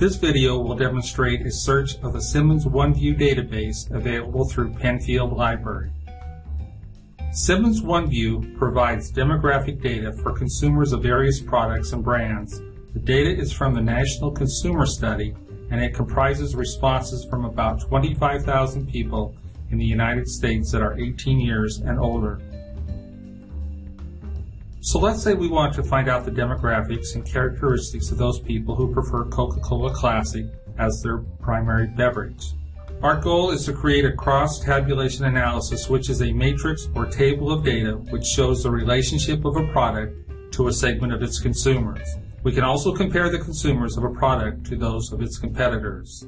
This video will demonstrate a search of the Simmons OneView database available through Penfield Library. Simmons OneView provides demographic data for consumers of various products and brands. The data is from the National Consumer Study and it comprises responses from about 25,000 people in the United States that are 18 years and older. So let's say we want to find out the demographics and characteristics of those people who prefer Coca-Cola Classic as their primary beverage. Our goal is to create a cross-tabulation analysis which is a matrix or table of data which shows the relationship of a product to a segment of its consumers. We can also compare the consumers of a product to those of its competitors.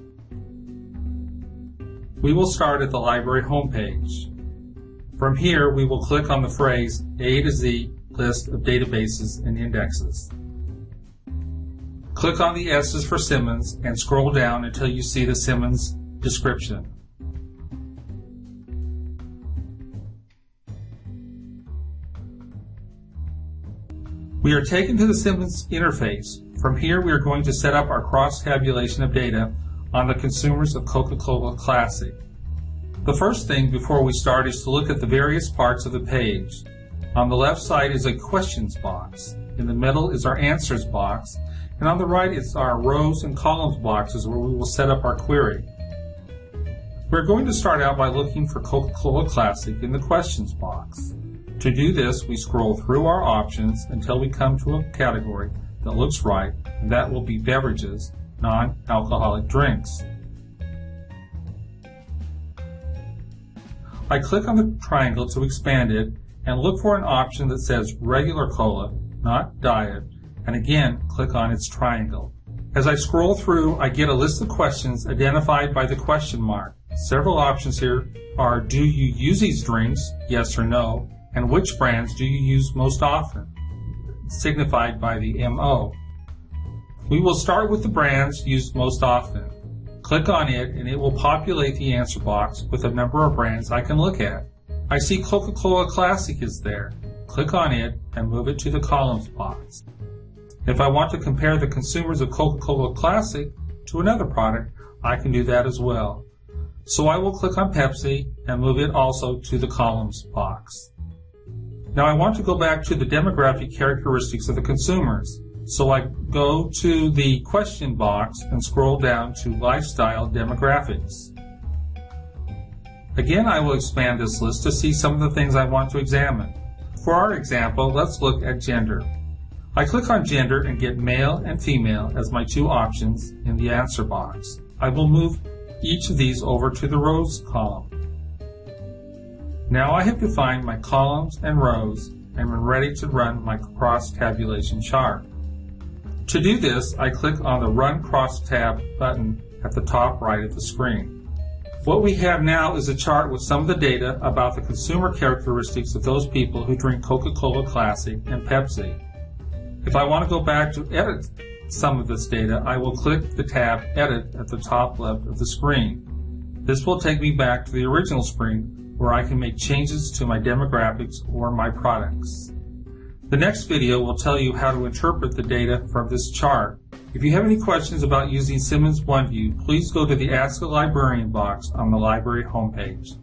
We will start at the library homepage. From here, we will click on the phrase A to Z list of databases and indexes. Click on the S's for Simmons and scroll down until you see the Simmons description. We are taken to the Simmons interface. From here, we are going to set up our cross-tabulation of data on the consumers of Coca-Cola Classic. The first thing before we start is to look at the various parts of the page. On the left side is a questions box. In the middle is our answers box. And on the right is our rows and columns boxes where we will set up our query. We're going to start out by looking for Coca-Cola Classic in the questions box. To do this, we scroll through our options until we come to a category that looks right, and that will be beverages, non-alcoholic drinks. I click on the triangle to expand it and look for an option that says regular cola, not diet, and again click on its triangle. As I scroll through, I get a list of questions identified by the question mark. Several options here are do you use these drinks, yes or no, and which brands do you use most often, signified by the MO. We will start with the brands used most often. Click on it and it will populate the answer box with a number of brands I can look at. I see Coca-Cola Classic is there. Click on it and move it to the columns box. If I want to compare the consumers of Coca-Cola Classic to another product, I can do that as well. So I will click on Pepsi and move it also to the columns box. Now I want to go back to the demographic characteristics of the consumers. So I go to the question box and scroll down to lifestyle demographics. Again, I will expand this list to see some of the things I want to examine. For our example, let's look at gender. I click on gender and get male and female as my two options in the answer box. I will move each of these over to the rows column. Now I have defined my columns and rows and am ready to run my cross-tabulation chart. To do this, I click on the Run Cross-Tab button at the top right of the screen. What we have now is a chart with some of the data about the consumer characteristics of those people who drink Coca-Cola Classic and Pepsi. If I want to go back to edit some of this data, I will click the tab Edit at the top left of the screen. This will take me back to the original screen where I can make changes to my demographics or my products. The next video will tell you how to interpret the data from this chart. If you have any questions about using Simmons OneView, please go to the Ask a Librarian box on the library homepage.